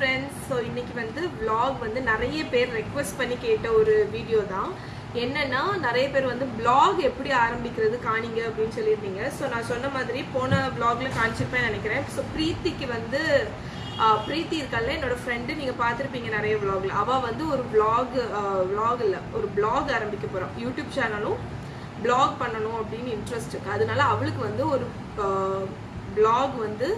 Friends so இன்னைக்கு வந்து vlog வந்து நிறைய பேர் ரெக்வஸ்ட் பண்ணி கேட்ட ஒரு வீடியோ தான். என்னன்னா நிறைய பேர் வந்து பிளாக் எப்படி ஆரம்பிக்கிறது காணிங்க அப்படின்னு சொல்லியிருந்தீங்க. ஸோ நான் சொன்ன மாதிரி போன vlogல காமிச்சிருப்பேன் நினைக்கிறேன். ஸோ பிரீத்திக்கு வந்து பிரீத்தி இருக்கால என்னோட ஃப்ரெண்டு நீங்க பார்த்துருப்பீங்க நிறைய vlogல. அவ வந்து ஒரு vlog vlog இல்லை ஒரு பிளாக் ஆரம்பிக்க போறோம் யூடியூப் சேனலும் பிளாக் பண்ணணும் அப்படின்னு இன்ட்ரெஸ்ட் இருக்கு. அதனால அவளுக்கு வந்து ஒரு பிளாக் வந்து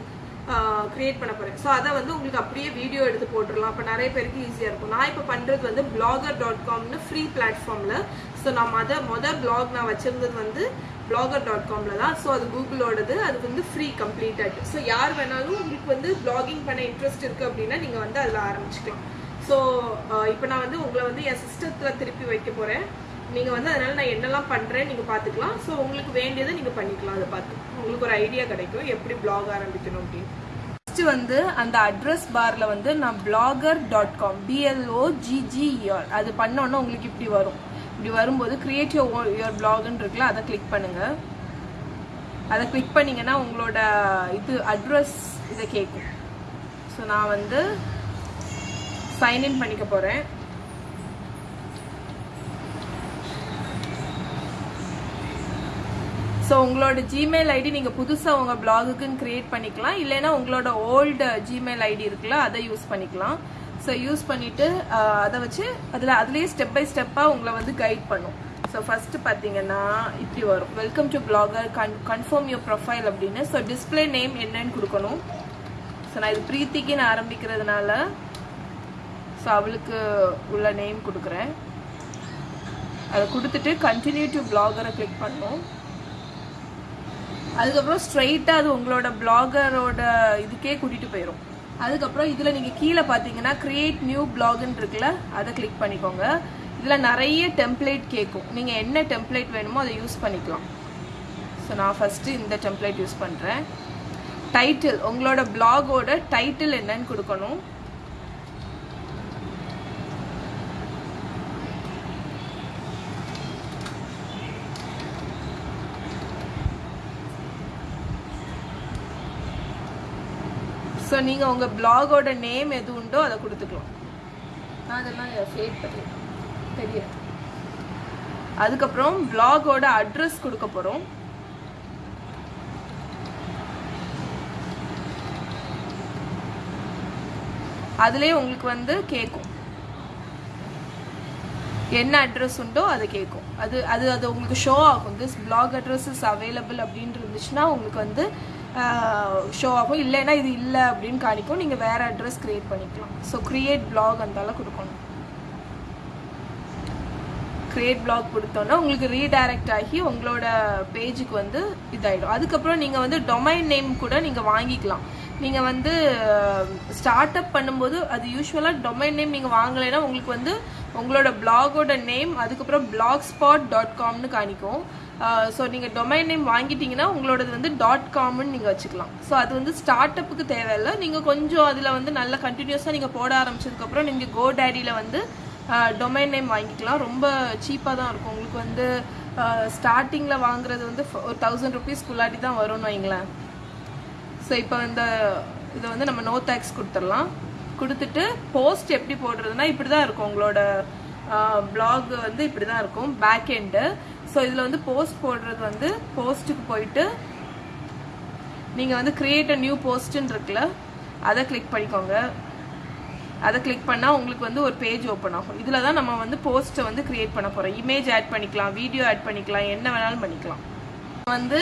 க்ரியேட் பண்ண போகிறேன் ஸோ அதை வந்து உங்களுக்கு அப்படியே வீடியோ எடுத்து போட்டுடலாம். அப்போ நிறைய பேருக்கு ஈஸியாக இருக்கும். நான் இப்போ பண்ணுறது வந்து பிளாகர் டாட் காம்னு ஃப்ரீ பிளாட்ஃபார்மில் ஸோ நான் மொத மொதல் பிளாக் நான் வச்சுருந்தது வந்து பிளாகர் டாட் காமில் தான். ஸோ அது கூகுளோடது அது வந்து ஃப்ரீ கம்ப்ளீட்டட் ஸோ யார் வேணாலும் உங்களுக்கு வந்து பிளாகிங் பண்ண இன்ட்ரெஸ்ட் இருக்குது அப்படின்னா நீங்கள் வந்து அதில் ஆரம்பிச்சுக்கலாம். ஸோ இப்போ நான் வந்து உங்களை வந்து என் சிஸ்டத்தில் திருப்பி வைக்க போகிறேன் நீங்கள் வந்து அதனால் நான் என்னெல்லாம் பண்ணுறேன் நீங்கள் பார்த்துக்கலாம் ஸோ உங்களுக்கு வேண்டியதை நீங்கள் பண்ணிக்கலாம் அதை பார்த்து. உங்களுக்கு ஒரு ஐடியா கிடைக்கும் எப்படி பிளாக் ஆரம்பிக்கணும் அப்படின்னு. ஃபர்ஸ்ட் வந்து அந்த அட்ரஸ் பாரில் வந்து நான் Blogger dot com B L O G G E R அது பண்ணோன்னா உங்களுக்கு இப்படி வரும். இப்படி வரும்போது கிரியேட் யோர் யுவர் பிளாக்னு இருக்குல்ல அதை கிளிக் பண்ணுங்கள் அதை கிளிக் பண்ணிங்கன்னா உங்களோட இது அட்ரஸ் இதை கேட்கும். ஸோ நான் வந்து சைன்இன் பண்ணிக்க போகிறேன் ஸோ உங்களோட ஜிமெயில் ஐடி நீங்கள் புதுசாக உங்கள் பிளாகுக்குன்னு க்ரியேட் பண்ணிக்கலாம். இல்லைன்னா உங்களோட ஓல்டு ஜிமெயில் ஐடி இருக்குல்ல அதை யூஸ் பண்ணிக்கலாம். ஸோ யூஸ் பண்ணிவிட்டு அதை வச்சு அதில் அதுலேயே ஸ்டெப் பை ஸ்டெப்பாக உங்களை வந்து கைட் பண்ணும். ஸோ ஃபஸ்ட்டு பார்த்தீங்கன்னா இப்படி வரும். Welcome to Blogger con confirm your profile அப்படின்னு. ஸோ டிஸ்பிளே நேம் என்னன்னு கொடுக்கணும். ஸோ நான் இது பிரீத்திக்குன்னு ஆரம்பிக்கிறதுனால ஸோ அவளுக்கு உள்ள நேம் கொடுக்குறேன். அதை கொடுத்துட்டு கண்டினியூ டு பிளாகரை கிளிக் பண்ணணும் அதுக்கப்புறம் ஸ்ட்ரைட்டாக அது உங்களோட பிளாகரோட இதுக்கே கூட்டிகிட்டு போயிடும் அதுக்கப்புறம் இதில் நீங்கள் கீழே பார்த்தீங்கன்னா கிரியேட் நியூ பிளாக்னு இருக்குல்ல அதை கிளிக் பண்ணிக்கோங்க. இதில் நிறைய டெம்ப்ளேட் கேட்கும் நீங்கள் என்ன டெம்ப்ளேட் வேணுமோ அதை யூஸ் பண்ணிக்கலாம். ஸோ நான் ஃபஸ்ட்டு இந்த டெம்ப்ளேட் யூஸ் பண்ணுறேன் டைட்டில் உங்களோட பிளாகோட டைட்டில் என்னன்னு கொடுக்கணும். ஸோ நீங்கள் உங்கள் பிளாகோட நேம் எது உண்டோ அதை கொடுத்துக்கலாம். நான் அதெல்லாம் ஃபேட் பண்ணிடுறேன். தெரியும் அதுக்கப்புறம் பிளாகோட அட்ரஸ் கொடுக்க போகிறோம் அதுலேயே உங்களுக்கு வந்து கேட்கும். என்ன அட்ரஸ் உண்டோ அதை கேட்கும். அது அது அது உங்களுக்கு ஷோ ஆகும். This blog address is available அப்படின்னு இருந்துச்சுன்னா உங்களுக்கு வந்து ஷோ ஆகும். இல்லைன்னா இது இல்லை அப்படின்னு காணிக்கும். நீங்கள் வேறு அட்ரஸ் க்ரியேட் பண்ணிக்கலாம். ஸோ க்ரியேட் பிளாக் அந்தால கொடுக்கணும். க்ரியேட் பிளாக் கொடுத்தோன்னா உங்களுக்கு ரீடைரக்ட் ஆகி உங்களோட பேஜுக்கு வந்து இதாயிடும். அதுக்கப்புறம் நீங்கள் வந்து டொமைன் நேம் கூட நீங்கள் வாங்கிக்கலாம். நீங்கள் வந்து ஸ்டார்ட் அப் பண்ணும்போது அது யூஸ்வலாக டொமைன் நேம் நீங்கள் வாங்கலைன்னா உங்களுக்கு வந்து உங்களோட பிளாகோட நேம் அதுக்கப்புறம் பிளாக் ஸ்பாட் டாட் காம்னு காணிக்கும் ஸோ நீங்கள் டொமைன் நேம் வாங்கிட்டீங்கன்னா உங்களோடது வந்து. டாட் காம்னு நீங்கள் வச்சுக்கலாம். ஸோ அது வந்து ஸ்டார்ட் அப்புக்கு தேவையில்லை. நீங்கள் கொஞ்சம் அதில் வந்து நல்லா கண்டினியூஸாக நீங்கள் போட ஆரம்பிச்சதுக்கப்புறம் நீங்கள் கோ டேடியில் வந்து டொமைன் நேம் வாங்கிக்கலாம். ரொம்ப சீப்பாக தான் இருக்கும். உங்களுக்கு வந்து ஸ்டார்டிங்கில் வாங்குறது வந்து ஒரு தௌசண்ட் ருபீஸ்க்குள்ளாட்டி தான் வரும்னு வைங்களேன். ஸோ இப்போ இந்த இதை வந்து நம்ம நோ டேக்ஸ் கொடுத்துடலாம். கொடுத்துட்டு போஸ்ட் எப்படி போடுறதுனா இப்படி தான் இருக்கும். உங்களோட பிளாக் வந்து இப்படி தான் இருக்கும். பேக் எண்டு ஸோ இதில் வந்து போஸ்ட் போடுறது வந்து போஸ்ட்டுக்கு போயிட்டு நீங்கள் வந்து கிரியேட் அ நியூ போஸ்ட்டுன்னு இருக்குல்ல அதை கிளிக் பண்ணிக்கோங்க. அதை கிளிக் பண்ணால் உங்களுக்கு வந்து ஒரு பேஜ் ஓப்பன் ஆகும். இதில் தான் நம்ம வந்து போஸ்ட்டை வந்து கிரியேட் பண்ண போகிறோம் இமேஜ் ஆட் பண்ணிக்கலாம் வீடியோ ஆட் பண்ணிக்கலாம் என்ன வேணாலும் பண்ணிக்கலாம். வந்து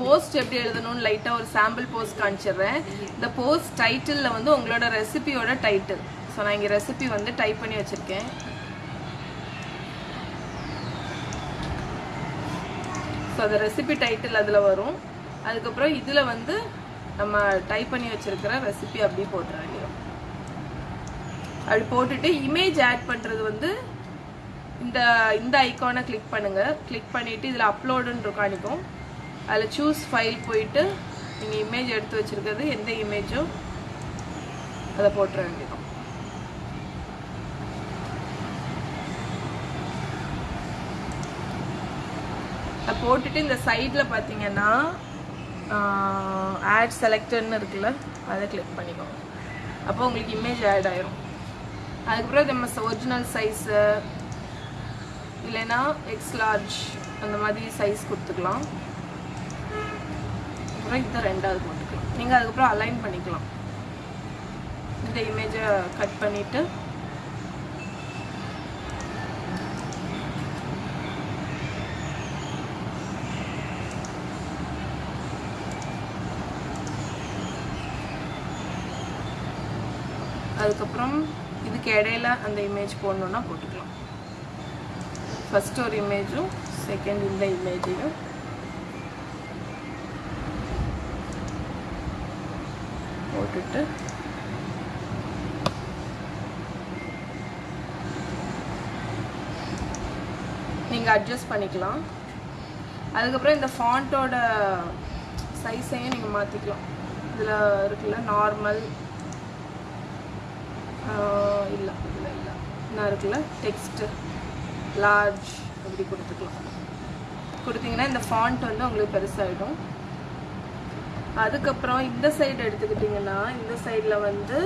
போஸ்ட் எப்படி எழுதணும்னு லைட்டாக ஒரு சாம்பிள் போஸ்ட் காமிச்சிடுறேன். இந்த போஸ்ட் டைட்டிலில் வந்து உங்களோட ரெசிபியோட டைட்டில் ஸோ நான் இங்கே ரெசிபி வந்து டைப் பண்ணி வச்சுருக்கேன். ஸோ அந்த ரெசிபி டைட்டில் அதில் வரும். அதுக்கப்புறம் இதில் வந்து நம்ம டைப் பண்ணி வச்சுருக்கிற ரெசிபி அப்படியே போட்டுற அப்படி போட்டுட்டு இமேஜ் ஆட் பண்ணுறது வந்து இந்த இந்த ஐக்கானை கிளிக் பண்ணுங்கள் கிளிக் பண்ணிவிட்டு இதில் அப்லோடுன்னு காணிக்கும் அதில் சூஸ் ஃபைல் போயிட்டு நீங்கள் இமேஜ் எடுத்து வச்சுருக்கிறது எந்த இமேஜும் அதை போட்டுற வேண்டியதும் அதை போட்டுட்டு இந்த சைடில் பார்த்தீங்கன்னா ஆட் செலக்டர்னு இருக்குல்ல அதை கிளிக் பண்ணிக்கோங்க. அப்போ உங்களுக்கு இமேஜ் ஆட் ஆயிரும். அதுக்கப்புறம் நம்ம ஒரிஜினல் சைஸு இல்லைன்னா எக்ஸ் லார்ஜ் அந்த மாதிரி சைஸ் கொடுத்துக்கலாம். அப்புறம் இதை ரெண்டாவது போட்டுக்கலாம். நீங்கள் அதுக்கப்புறம் அலைன் பண்ணிக்கலாம். இந்த இமேஜை கட் பண்ணிவிட்டு அதுக்கப்புறம் இதுக்கு இடையில அந்த இமேஜ் போடணுன்னா போட்டுக்கலாம். ஃபர்ஸ்ட் ஒரு இமேஜும் செகண்ட் இந்த இமேஜையும் போட்டுட்டு. நீங்கள் அட்ஜஸ்ட் பண்ணிக்கலாம். அதுக்கப்புறம் இந்த ஃபாண்ட்டோட சைஸையும் நீங்கள் மாற்றிக்கலாம் இதில் இருக்குல்ல நார்மல் இல்லை இல்லை இல்லை. இன்னும் இருக்குல்ல டெக்ஸ்ட்டு லார்ஜ் அப்படி கொடுத்துக்கலாம்? கொடுத்தீங்கன்னா இந்த ஃபாண்ட் வந்து உங்களுக்கு பெருசாகிடும் அதுக்கப்புறம் இந்த சைடு எடுத்துக்கிட்டிங்கன்னா இந்த சைடில் வந்து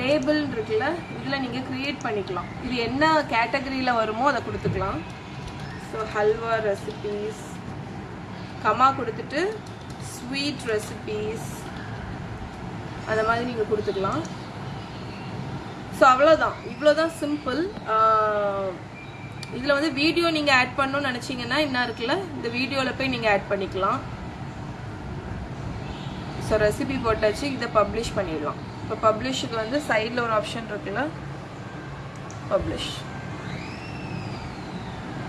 லேபிள் இருக்குல்ல இதில் நீங்கள் க்ரியேட் பண்ணிக்கலாம். இது என்ன கேட்டகரியில் வருமோ அதை கொடுத்துக்கலாம். ஸோ ஹல்வா ரெசிபீஸ் கமா கொடுத்துட்டு ஸ்வீட் ரெசிபீஸ் அந்த மாதிரி நீங்கள் கொடுத்துக்கலாம். ஸோ அவ்வளோதான் இவ்வளோதான் சிம்பிள் இதில் வந்து வீடியோ நீங்கள் ஆட் பண்ணணும்னு நினச்சிங்கன்னா என்ன இருக்குல்ல? இந்த வீடியோவில் போய் நீங்கள் ஆட் பண்ணிக்கலாம். ஸோ ரெசிபி போட்டாச்சு இதை பப்ளிஷ் பண்ணிடலாம். இப்போ பப்ளிஷுக்கு வந்து சைடில் ஒரு ஆப்ஷன் இருக்குல்ல? பப்ளிஷ்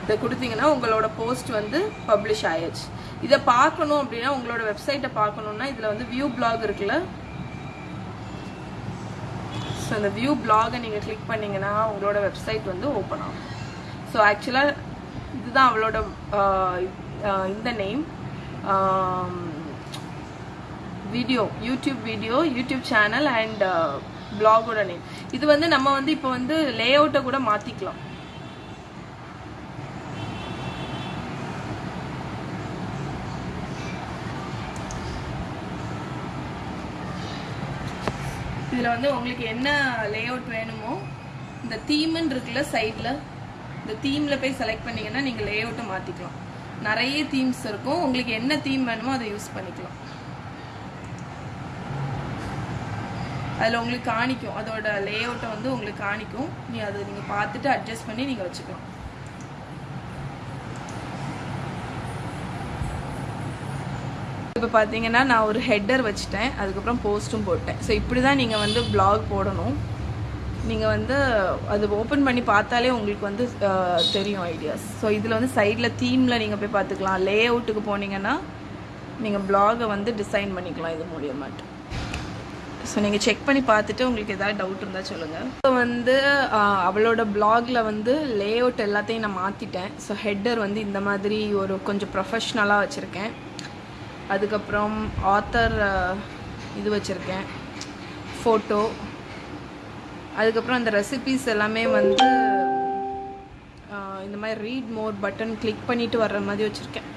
இதை கொடுத்தீங்கன்னா உங்களோட போஸ்ட் வந்து பப்ளிஷ் ஆயாச்சு இதை பார்க்கணும் அப்படின்னா உங்களோட வெப்சைட்டை பார்க்கணுன்னா இதில் வந்து வியூ பிளாக் இருக்குல்ல? ஸோ அந்த வியூ பிளாகை நீங்கள் கிளிக் பண்ணிங்கன்னா உங்களோட வெப்சைட் வந்து ஓப்பன் ஆகும். ஸோ ஆக்சுவலாக இதுதான் அவளோட இந்த name video YouTube video YouTube channel and பிளாகோட name இது வந்து நம்ம வந்து இப்போ வந்து லே அவுட்டை கூட மாற்றிக்கலாம் இதில் வந்து உங்களுக்கு என்ன லே அவுட் வேணுமோ இந்த தீம்னு இருக்குல்ல சைடில் இந்த தீமில் போய் செலக்ட் பண்ணிங்கன்னா நீங்கள் லே அவுட்டை மாற்றிக்கலாம் நிறைய தீம்ஸ் இருக்கும். உங்களுக்கு என்ன தீம் வேணுமோ அதை யூஸ் பண்ணிக்கலாம். அதில் உங்களுக்கு காணிக்கும். அதோட லே அவுட்டை வந்து உங்களுக்கு காணிக்கும். நீ அதை நீங்கள் பார்த்துட்டு அட்ஜஸ்ட் பண்ணி நீங்கள் வச்சுக்கலாம். இப்போ பார்த்தீங்கன்னா நான் ஒரு ஹெட்டர் வச்சுட்டேன். அதுக்கப்புறம் போஸ்ட்டும் போட்டேன். ஸோ இப்படி தான் நீங்கள் வந்து பிளாக் போடணும். நீங்கள் வந்து அது ஓப்பன் பண்ணி பார்த்தாலே உங்களுக்கு வந்து தெரியும் ஐடியாஸ் ஸோ இதில் வந்து சைடில் தீமில் நீங்கள் போய் பார்த்துக்கலாம். லே அவுட்டுக்கு போனீங்கன்னா நீங்கள் பிளாகை வந்து டிசைன் பண்ணிக்கலாம் இது மூலியமாட்டு ஸோ நீங்கள் செக் பண்ணி பார்த்துட்டு உங்களுக்கு எதாவது டவுட் இருந்தால் சொல்லுங்கள் இப்போ வந்து அவளோட பிளாகில் வந்து லே அவுட் எல்லாத்தையும் நான் மாற்றிட்டேன் ஸோ ஹெட்டர் வந்து இந்த மாதிரி ஒரு கொஞ்சம் ப்ரொஃபஷ்னலாக வச்சுருக்கேன். அதுக்கப்புறம் ஆத்தர் இது வச்சுருக்கேன். ஃபோட்டோ அதுக்கப்புறம் அந்த ரெசிபீஸ் எல்லாமே வந்து இந்த மாதிரி ரீட் மோர் பட்டன் கிளிக் பண்ணிட்டு வர்ற மாதிரி வச்சுருக்கேன்.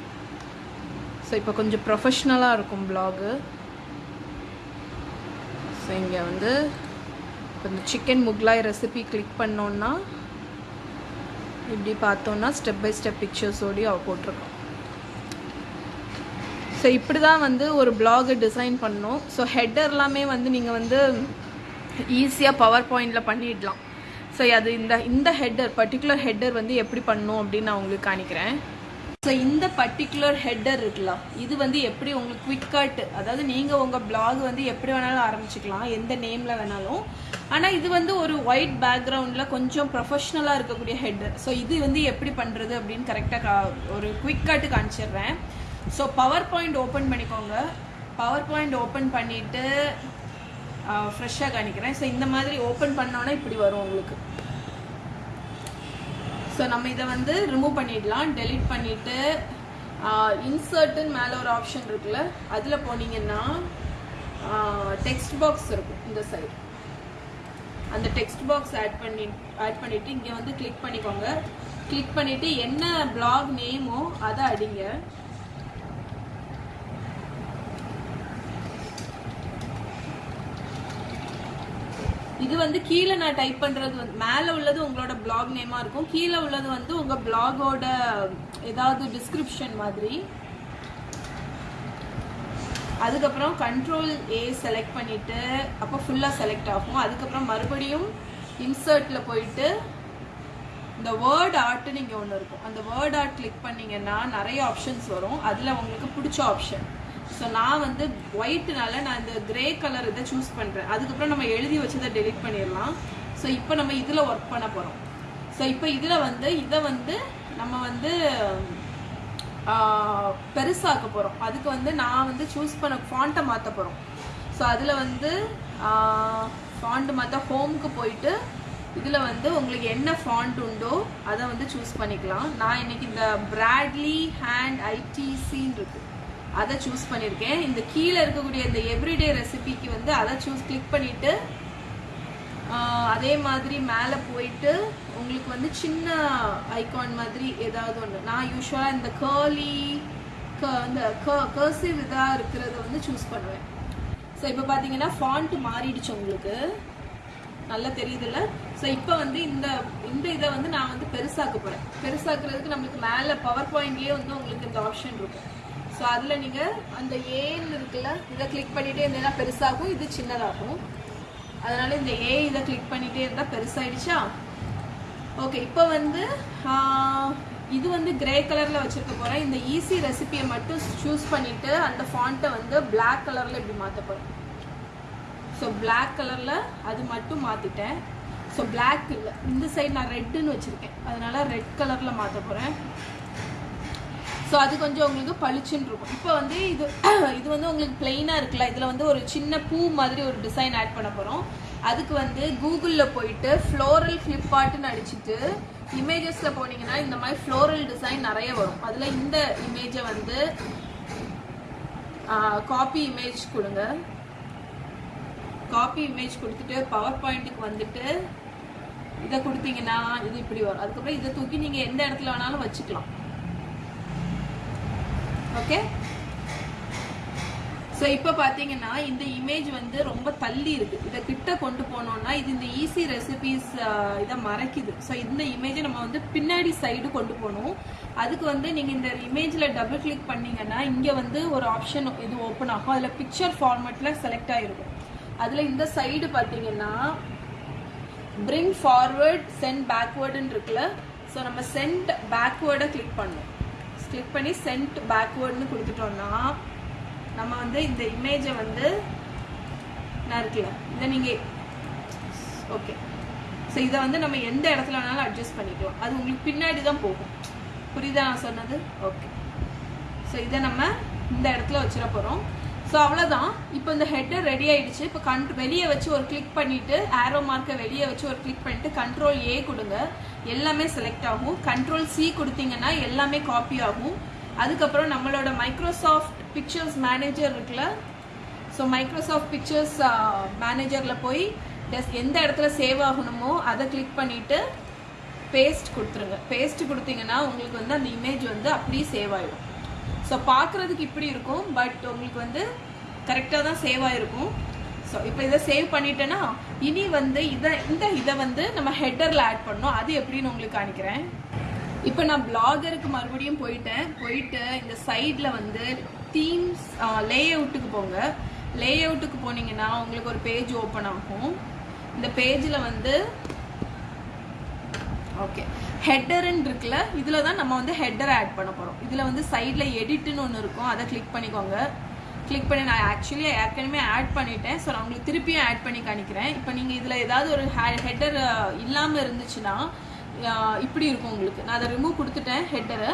ஸோ இப்போ கொஞ்சம் ப்ரொஃபஷ்னலாக இருக்கும் பிளாகு ஸோ இங்கே வந்து இப்போ இந்த சிக்கன் முக்லாய் ரெசிபி கிளிக் பண்ணோன்னா இப்படி பார்த்தோன்னா ஸ்டெப் பை ஸ்டெப் பிக்சர்ஸோடய அவள் போட்டிருக்கோம் ஸோ இப்படி தான் வந்து ஒரு பிளாகு டிசைன் பண்ணோம். ஸோ ஹெட்டர்லாமே எல்லாமே வந்து நீங்கள் வந்து ஈஸியாக பவர் பாயிண்டில் பண்ணிடலாம். ஸோ அது இந்த இந்த ஹெட்டர் பர்டிகுலர் ஹெட்டர் வந்து எப்படி பண்ணணும் அப்படின்னு நான் உங்களுக்கு காணிக்கிறேன் ஸோ இந்த பர்டிகுலர் ஹெட்டர் இருக்கலாம். இது வந்து எப்படி உங்களுக்கு குவிக்காட்டு அதாவது நீங்கள் உங்கள் பிளாக் வந்து எப்படி வேணாலும் ஆரம்பிச்சுக்கலாம் எந்த நேமில் வேணாலும். ஆனால் இது வந்து ஒரு ஒயிட் பேக்ரவுண்டில் கொஞ்சம் ப்ரொஃபஷ்னலாக இருக்கக்கூடிய ஹெட்டர் ஸோ இது வந்து எப்படி பண்ணுறது அப்படின்னு கரெக்டாக ஒரு குவிக்காட்டு காமிச்சிடுறேன். ஸோ பவர் பாயிண்ட் ஓப்பன் பண்ணிக்கோங்க. பவர் பாயிண்ட் ஓப்பன் பண்ணிவிட்டு ஃப்ரெஷ்ஷாக காணிக்கிறேன் ஸோ இந்த மாதிரி ஓப்பன் பண்ணோன்னா இப்படி வரும் உங்களுக்கு. ஸோ நம்ம இதை வந்து ரிமூவ் பண்ணிடலாம் டெலீட் பண்ணிவிட்டு இன்சர்ட்டுன்னு மேலே ஒரு ஆப்ஷன் இருக்குல்ல அதில் போனீங்கன்னா டெக்ஸ்ட் பாக்ஸ் இருக்கும் இந்த சைடு அந்த டெக்ஸ்ட் பாக்ஸ் ஆட் பண்ணி ஆட் பண்ணிவிட்டு இங்கே வந்து கிளிக் பண்ணிக்கோங்க. கிளிக் பண்ணிவிட்டு என்ன பிளாக் நேமோ அதை அடிங்க. இது வந்து கீழே நான் டைப் பண்றது வந்து மேலே உள்ளது உங்களோட பிளாக் நேமா இருக்கும். கீழே உள்ளது வந்து உங்க பிளாகோட ஏதாவது டிஸ்கிரிப்ஷன் மாதிரி. அதுக்கப்புறம் கண்ட்ரோல் ஏ செலக்ட் பண்ணிட்டு அப்போ ஃபுல்லாக செலக்ட் ஆகும். அதுக்கப்புறம் மறுபடியும் இன்சர்ட்டில் போயிட்டு இந்த வேர்ட் ஆர்ட்னு இங்கே ஒன்று இருக்கும். அந்த வேர்ட் ஆர்ட் கிளிக் பண்ணிங்கன்னா நிறைய ஆப்ஷன்ஸ் வரும். அதில் உங்களுக்கு பிடிச்ச ஆப்ஷன் ஸோ நான் வந்து ஒயிட்னால நான் இந்த கிரே கலர் இதை சூஸ் பண்ணுறேன் அதுக்கப்புறம் நம்ம எழுதி வச்சதை டெலிட் பண்ணிடலாம். ஸோ இப்போ நம்ம இதில் ஒர்க் பண்ண போகிறோம் ஸோ இப்போ இதில் வந்து இதை வந்து நம்ம வந்து பெருசாக்க போகிறோம் அதுக்கு வந்து நான் வந்து சூஸ் பண்ண ஃபாண்ட்டை மாற்ற போகிறோம் ஸோ அதில் வந்து ஃபாண்ட் மாற்ற ஹோம்க்கு போயிட்டு இதில் வந்து உங்களுக்கு என்ன ஃபாண்ட் உண்டோ அதை வந்து சூஸ் பண்ணிக்கலாம். நான் இன்னைக்கு இந்த பிராட்லி ஹேண்ட் ஐடிசின்னு இருக்குது அதை சூஸ் பண்ணியிருக்கேன் இந்த கீழே இருக்கக்கூடிய இந்த எவ்ரிடே ரெசிபிக்கு வந்து அதை சூஸ் கிளிக் பண்ணிவிட்டு அதே மாதிரி மேலே போயிட்டு உங்களுக்கு வந்து சின்ன ஐகான் மாதிரி ஏதாவது ஒன்று நான் யூஸ்வலாக இந்த கேர்லி க இந்த கர்சிவ் இதாக இருக்கிறத வந்து சூஸ் பண்ணுவேன். ஸோ இப்போ பார்த்தீங்கன்னா ஃபாண்ட் மாறிடுச்சு உங்களுக்கு. நல்லா தெரியுதுல்ல? ஸோ இப்போ வந்து இந்த இந்த இதை வந்து நான் வந்து பெருசாக்க போகிறேன் பெருசாக்குறதுக்கு நம்மளுக்கு மேலே பவர் பாயிண்ட்லேயே வந்து உங்களுக்கு இந்த ஆப்ஷன் இருக்கும். ஸோ அதில் நீங்கள் அந்த ஏன்னு இருக்குல்ல இதை கிளிக் பண்ணிகிட்டே இருந்தீங்கன்னா பெருசாகும் இது சின்னதாகும். அதனால் இந்த ஏ இதை கிளிக் பண்ணிகிட்டே இருந்தால் பெருசாகிடுச்சா ஓகே இப்போ வந்து இது வந்து கிரே கலரில் வச்சுருக்க போகிறேன் இந்த ஈஸி ரெசிபியை மட்டும் சூஸ் பண்ணிவிட்டு அந்த ஃபாண்ட்டை வந்து பிளாக் கலரில் இப்படி மாற்ற போகிறேன் ஸோ பிளாக் கலரில் அது மட்டும் மாற்றிட்டேன் ஸோ பிளாக் இல்லை இந்த சைடு நான் ரெட்டுன்னு வச்சுருக்கேன். அதனால் ரெட் கலரில் மாற்ற போகிறேன் ஸோ அது கொஞ்சம் உங்களுக்கு பளிச்சுன்னு இருக்கும். இப்போ வந்து இது இது வந்து உங்களுக்கு பிளெயினாக இருக்குல்ல இதில் வந்து ஒரு சின்ன பூ மாதிரி ஒரு டிசைன் ஆட் பண்ண போகிறோம் அதுக்கு வந்து கூகுளில் போயிட்டு ஃப்ளோரல் ஃப்ளிப்கார்ட்டுன்னு அடிச்சுட்டு இமேஜஸில் போனீங்கன்னா இந்த மாதிரி ஃப்ளோரல் டிசைன் நிறைய வரும். அதில் இந்த இமேஜை வந்து காப்பி இமேஜ் கொடுங்க. காப்பி இமேஜ் கொடுத்துட்டு பவர் பாயிண்ட்டுக்கு வந்துட்டு இதை கொடுத்தீங்கன்னா இது இப்படி வரும். அதுக்கப்புறம் இதை தூக்கி நீங்கள் எந்த இடத்துல வேணாலும் வச்சுக்கலாம். ஓகே ஸோ இப்போ பார்த்தீங்கன்னா இந்த இமேஜ் வந்து ரொம்ப தள்ளி இருக்கு இதை கிட்ட கொண்டு போனோம்னா இது இந்த ஈஸி ரெசிபிஸ் இதை மறைக்குது. ஸோ இந்த இமேஜை நம்ம வந்து பின்னாடி சைடு கொண்டு போகணும். அதுக்கு வந்து நீங்கள் இந்த இமேஜில் டபுள் கிளிக் பண்ணீங்கன்னா இங்கே வந்து ஒரு ஆப்ஷன் இது ஓப்பன் ஆகும். அதில் பிக்சர் ஃபார்மேட்டில் செலக்ட் ஆகிருக்கும் அதில் இந்த சைடு பார்த்தீங்கன்னா பிரிங் ஃபார்வர்ட் சென்ட் பேக்வேர்டுன்னு இருக்குல்ல? ஸோ நம்ம சென்ட் பேக்வேர்டை கிளிக் பண்ணணும். கிளிக் பண்ணி சென்ட் பேக்வேர்டுன்னு கொடுத்துட்டோம்னா நம்ம வந்து இந்த இமேஜை வந்து நான் இருக்கலாம் இதை நீங்கள் ஓகே ஸோ இதை வந்து நம்ம எந்த இடத்துல வேணாலும் அட்ஜஸ்ட் பண்ணிக்கலாம். அது உங்களுக்கு பின்னாடி தான் போகும். புரியுதா நான் சொன்னது? ஓகே ஸோ இதை நம்ம இந்த இடத்துல வச்சிட போகிறோம் ஸோ அவ்வளோதான் இப்போ இந்த ஹெட்டர் ரெடி ஆயிடுச்சு. இப்போ கண்ட் வெளியே வச்சு ஒரு கிளிக் பண்ணிட்டு ஆரோ மார்க்கை வெளியே வச்சு ஒரு கிளிக் பண்ணிட்டு கண்ட்ரோல் ஏ கொடுங்க. எல்லாமே செலக்ட் ஆகும். கண்ட்ரோல் சி கொடுத்தீங்கன்னா எல்லாமே காப்பி ஆகும். அதுக்கப்புறம் நம்மளோட மைக்ரோசாஃப்ட் பிக்சர்ஸ் மேனேஜர் இருக்குல்ல? ஸோ மைக்ரோசாஃப்ட் பிக்சர்ஸ் மேனேஜரில் போய் டெஸ் எந்த இடத்துல சேவ் ஆகணுமோ அதை கிளிக் பண்ணிவிட்டு பேஸ்ட் கொடுத்துருங்க. பேஸ்ட் கொடுத்தீங்கன்னா உங்களுக்கு வந்து அந்த இமேஜ் வந்து அப்படியே சேவ் ஆகிடும் ஸோ பார்க்குறதுக்கு இப்படி இருக்கும் பட் உங்களுக்கு வந்து கரெக்டாக தான் சேவ் ஆகிருக்கும் ஸோ இப்போ இதை சேவ் பண்ணிட்டேன்னா இனி வந்து இதை இந்த இதை வந்து நம்ம ஹெட்டரில் ஆட் பண்ணோம் அது எப்படின்னு உங்களுக்கு காணிக்கிறேன் இப்போ நான் பிளாகருக்கு மறுபடியும் போயிட்டேன். போயிட்டு இந்த சைடில் வந்து தீம்ஸ் லே அவுட்டுக்கு போங்க. லே அவுட்டுக்கு போனீங்கன்னா உங்களுக்கு ஒரு பேஜ் ஓப்பன் ஆகும். இந்த பேஜில் வந்து ஓகே ஹெட்டருன்னு இருக்குல்ல இதில் தான் நம்ம வந்து ஹெட்டர் ஆட் பண்ண போகிறோம் இதில் வந்து சைடில் எடிட்டுன்னு ஒன்று இருக்கும். அதை கிளிக் பண்ணிக்கோங்க. கிளிக் பண்ணி நான் ஆக்சுவலி ஏற்கனவே ஆட் பண்ணிட்டேன். ஸோ நான் உங்களுக்கு திருப்பியும் ஆட் பண்ணி காணிக்கிறேன் இப்போ நீங்கள் இதில் ஏதாவது ஒரு ஹெட்டர் இல்லாமல் இருந்துச்சுன்னா இப்படி இருக்கும் உங்களுக்கு. நான் அதை ரிமூவ் கொடுத்துட்டேன் ஹெட்டரை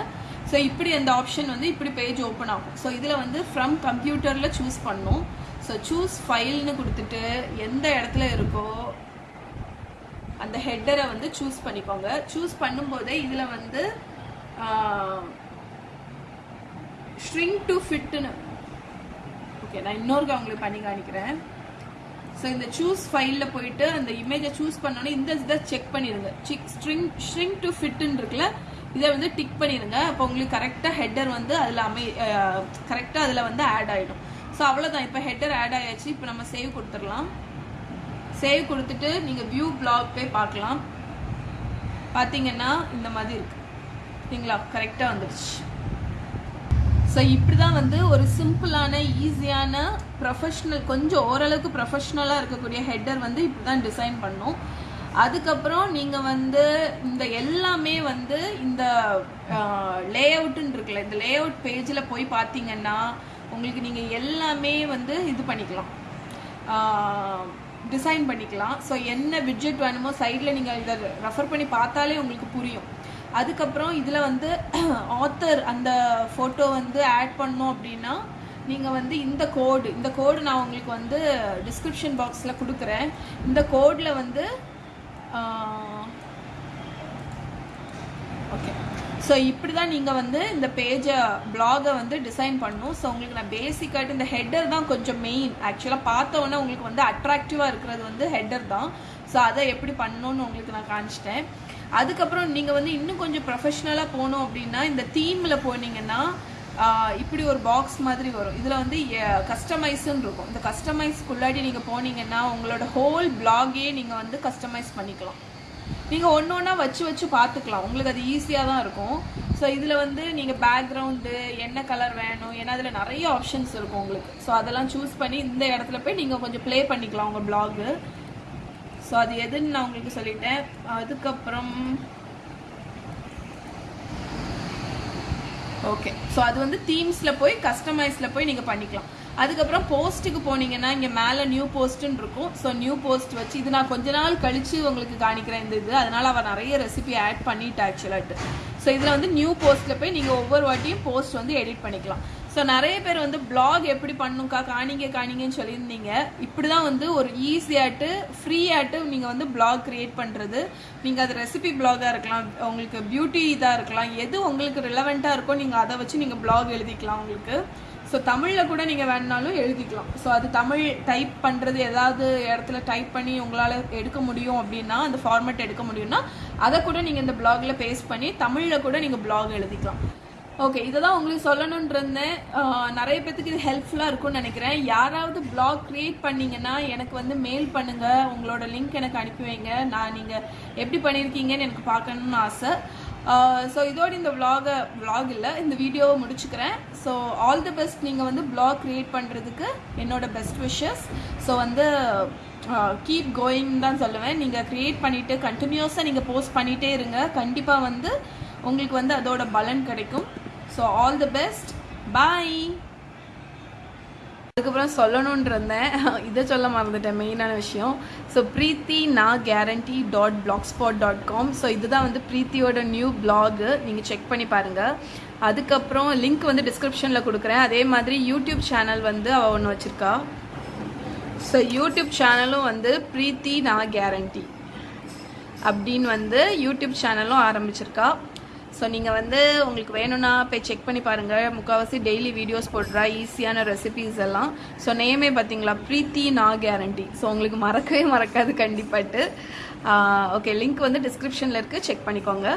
ஸோ இப்படி அந்த ஆப்ஷன் வந்து இப்படி பேஜ் ஓப்பன் ஆகும். ஸோ இதில் வந்து ஃப்ரம் கம்ப்யூட்டரில் சூஸ் பண்ணும். ஸோ சூஸ் ஃபைல்னு கொடுத்துட்டு எந்த இடத்துல இருக்கோ அந்த ஹெட்டரை வந்து சூஸ் பண்ணிக்கோங்க. சூஸ் பண்ணும்போதே இதில் வந்து ஸ்ட்ரிங் டு ஃபிட்னு ஓகே நான் இன்னொருக்க அவங்களுக்கு பண்ணி காணிக்கிறேன் ஸோ இந்த சூஸ் ஃபைலில் போயிட்டு அந்த இமேஜை சூஸ் பண்ணோன்னே இந்த இதை செக் பண்ணிடுங்க சிக் ஸ்ட்ரிங் ஸ்ட்ரிங் டு ஃபிட்டுன்னு இருக்குல்ல இதை வந்து டிக் பண்ணிடுங்க அப்போ உங்களுக்கு கரெக்டாக ஹெட்டர் வந்து அதில் அமை கரெக்டாக அதில் வந்து ஆட் ஆகிடும் ஸோ அவ்வளோதான் இப்போ ஹெட்டர் ஆட் ஆயாச்சு. இப்போ நம்ம சேவ் கொடுத்துடலாம். சேவ் கொடுத்துட்டு நீங்கள் வியூ பிளாக் போய் பார்க்கலாம். பார்த்தீங்கன்னா இந்த மாதிரி இருக்குது சரிங்களா? கரெக்டாக வந்துடுச்சு ஸோ இப்படி தான் வந்து ஒரு சிம்பிளான ஈஸியான ப்ரொஃபஷ்னல் கொஞ்சம் ஓரளவுக்கு ப்ரொஃபஷ்னலாக இருக்கக்கூடிய ஹெட்டர் வந்து இப்படி தான் டிசைன் பண்ணும். அதுக்கப்புறம் நீங்கள் வந்து இந்த எல்லாமே வந்து இந்த லே அவுட்டுன்னு இருக்குல்ல இந்த லே அவுட் பேஜில் போய் பார்த்தீங்கன்னா உங்களுக்கு நீங்கள் எல்லாமே வந்து இது பண்ணிக்கலாம். டிசைன் பண்ணிக்கலாம். ஸோ என்ன விட்ஜெட் வேணுமோ சைடில் நீங்கள் இதை ரெஃபர் பண்ணி பார்த்தாலே உங்களுக்கு புரியும். அதுக்கப்புறம் இதில் வந்து ஆத்தர் அந்த ஃபோட்டோ வந்து ஆட் பண்ணோம் அப்படின்னா நீங்கள் வந்து இந்த கோடு இந்த கோடு நான் உங்களுக்கு வந்து டிஸ்கிரிப்ஷன் பாக்ஸில் கொடுக்குறேன். இந்த கோடில் வந்து ஓகே ஸோ இப்படி தான் நீங்கள் வந்து இந்த பேஜை பிளாகை வந்து டிசைன் பண்ணணும். ஸோ உங்களுக்கு நான் பேசிக்காகிட்டு இந்த ஹெட்டர் தான் கொஞ்சம் மெயின் ஆக்சுவலாக பார்த்தவொன்னே உங்களுக்கு வந்து அட்ராக்டிவாக இருக்கிறது வந்து ஹெட்டர் தான். ஸோ அதை எப்படி பண்ணணும்னு உங்களுக்கு நான் காமிச்சிட்டேன். அதுக்கப்புறம் நீங்கள் வந்து இன்னும் கொஞ்சம் ப்ரொஃபஷ்னலாக போனோம் அப்படின்னா இந்த தீமில் போனீங்கன்னா இப்படி ஒரு பாக்ஸ் மாதிரி வரும். இதில் வந்து கஸ்டமைஸுன்னு இருக்கும். இந்த கஸ்டமைஸ்க்குள்ளாடி நீங்கள் போனீங்கன்னா உங்களோட ஹோல் பிளாகே நீங்கள் வந்து கஸ்டமைஸ் பண்ணிக்கலாம். நீங்கள் ஒன்று ஒன்றா வச்சு வச்சு பார்த்துக்கலாம் உங்களுக்கு அது ஈஸியாக தான் இருக்கும். ஸோ இதில் வந்து நீங்கள் பேக்ரவுண்டு என்ன கலர் வேணும் ஏன்னா அதில் நிறைய ஆப்ஷன்ஸ் இருக்கும் உங்களுக்கு. ஸோ அதெல்லாம் சூஸ் பண்ணி இந்த இடத்துல போய் நீங்கள் கொஞ்சம் ப்ளே பண்ணிக்கலாம் உங்கள் பிளாகு ஸோ அது எதுன்னு நான் உங்களுக்கு சொல்லிட்டேன். அதுக்கப்புறம் ஓகே ஸோ அது வந்து தீம்ஸில் போய் கஸ்டமைஸில் போய் நீங்கள் பண்ணிக்கலாம். அதுக்கப்புறம் போஸ்ட்டுக்கு போனீங்கன்னா இங்கே மேலே நியூ போஸ்ட்டுன்னு இருக்கும். ஸோ நியூ போஸ்ட் வச்சு இது நான் கொஞ்ச நாள் கழித்து உங்களுக்கு காணிக்கிறேன் இந்த இது. அதனால் அவள் நிறைய ரெசிபி ஆட் பண்ணிட்டா ஆக்சுவலாட்டு ஸோ இதில் வந்து நியூ போஸ்ட்டில் போய் நீங்கள் ஒவ்வொரு வாட்டியும் போஸ்ட் வந்து எடிட் பண்ணிக்கலாம். ஸோ நிறைய பேர் வந்து பிளாக் எப்படி பண்ணுங்கக்கா காணிங்க காணிங்கன்னு சொல்லியிருந்தீங்க. இப்படி தான் வந்து ஒரு ஈஸியாட்டு ஃப்ரீயாட்டு நீங்கள் வந்து பிளாக் க்ரியேட் பண்ணுறது நீங்கள் அது ரெசிபி பிளாகாக இருக்கலாம் உங்களுக்கு பியூட்டி இதாக இருக்கலாம் எது உங்களுக்கு ரிலவெண்ட்டாக இருக்கோ நீங்கள் அதை வச்சு நீங்கள் பிளாக் எழுதிக்கலாம் உங்களுக்கு. ஸோ தமிழில் கூட நீங்கள் வேணுனாலும் எழுதிக்கலாம். ஸோ அது தமிழ் டைப் பண்ணுறது ஏதாவது இடத்துல டைப் பண்ணி உங்களால் எடுக்க முடியும் அப்படின்னா அந்த ஃபார்மேட் எடுக்க முடியும்னா அதை கூட நீங்கள் இந்த பிளாகில் பேஸ்ட் பண்ணி தமிழில் கூட நீங்கள் பிளாக் எழுதிக்கலாம். ஓகே இதை தான் உங்களுக்கு சொல்லணும்னு இருந்தேன். நிறைய பேத்துக்கு இது ஹெல்ப்ஃபுல்லாக இருக்கும்னு நினைக்கிறேன். யாராவது பிளாக் க்ரியேட் பண்ணீங்கன்னா எனக்கு வந்து மெயில் பண்ணுங்கள் உங்களோட லிங்க் எனக்கு அனுப்பி வைங்க. நான் நீங்கள் எப்படி பண்ணியிருக்கீங்கன்னு எனக்கு பார்க்கணுன்னு ஆசை. ஸோ இதோட இந்த விலாகை விலாக் இல்லை இந்த வீடியோவை முடிச்சுக்கிறேன். ஸோ ஆல் தி பெஸ்ட் நீங்கள் வந்து பிளாக் க்ரியேட் பண்ணுறதுக்கு என்னோட பெஸ்ட் விஷஸ் ஸோ வந்து uh, கீப் கோயிங் தான் சொல்லுவேன். நீங்கள் க்ரியேட் பண்ணிவிட்டு கண்டினியூஸாக நீங்கள் போஸ்ட் பண்ணிகிட்டே இருங்க. கண்டிப்பாக வந்து உங்களுக்கு வந்து அதோட பலன் கிடைக்கும். So all the best bye அதுக்கப்புறம் சொல்லணும்னு இருந்தேன் இதை சொல்ல மறந்துட்டேன் மெயினான விஷயம். ஸோ ப்ரீத்தி நான் guarantee dot blogspot dot com so இதுதான் வந்து ப்ரீத்தியோட நியூ பிளாகு நீங்கள் செக் பண்ணி பாருங்கள் அதுக்கப்புறம் லிங்க் வந்து டிஸ்கிரிப்ஷனில் கொடுக்குறேன். அதே மாதிரி யூடியூப் சேனல் வந்து அவள் ஒன்று வச்சுருக்கா. ஸோ யூடியூப் சேனலும் வந்து ப்ரீத்தி நான் கேரண்டி அப்படின்னு வந்து யூடியூப் சேனலும் ஆரம்பிச்சிருக்கா. ஸோ நீங்கள் வந்து உங்களுக்கு வேணும்னா போய் செக் பண்ணி பாருங்கள் முக்கால்வாசி டெய்லி வீடியோஸ் போடுறா ஈஸியான ரெசிபீஸ் எல்லாம். ஸோ நேமே பார்த்தீங்களா? ப்ரீத்தி நா கேரண்டி ஸோ உங்களுக்கு மறக்கவே மறக்காது கண்டிப்பாட்டு. ஓகே லிங்க் வந்து டிஸ்கிரிப்ஷனில் இருக்குது செக் பண்ணிக்கோங்க.